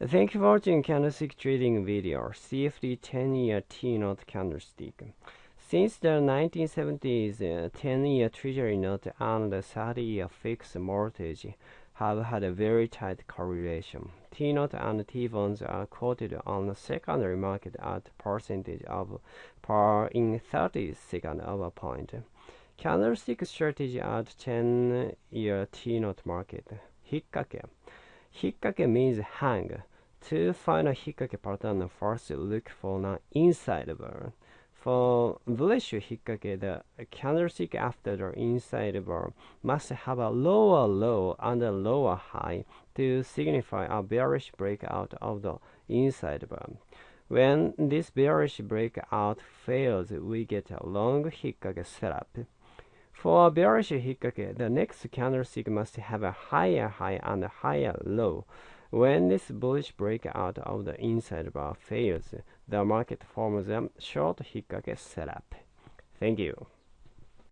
Thank you for watching candlestick trading video. CFD 10-year T-note candlestick. Since the 1970s, 10-year Treasury note and 30-year fixed mortgage have had a very tight correlation. T-note and T-bonds are quoted on the secondary market at percentage of par in 30 seconds of a point. Candlestick strategy at 10-year T-note market. Hikkake. Hikkake means hang. To find a hikkake pattern, first look for an inside bar. For bullish hikkake, the candlestick after the inside bar must have a lower low and a lower high to signify a bearish breakout of the inside bar. When this bearish breakout fails, we get a long hikkake setup. For a bearish hikkake, the next candlestick must have a higher high and a higher low. When this bullish breakout of the inside bar fails, the market forms a short hikkake setup. Thank you.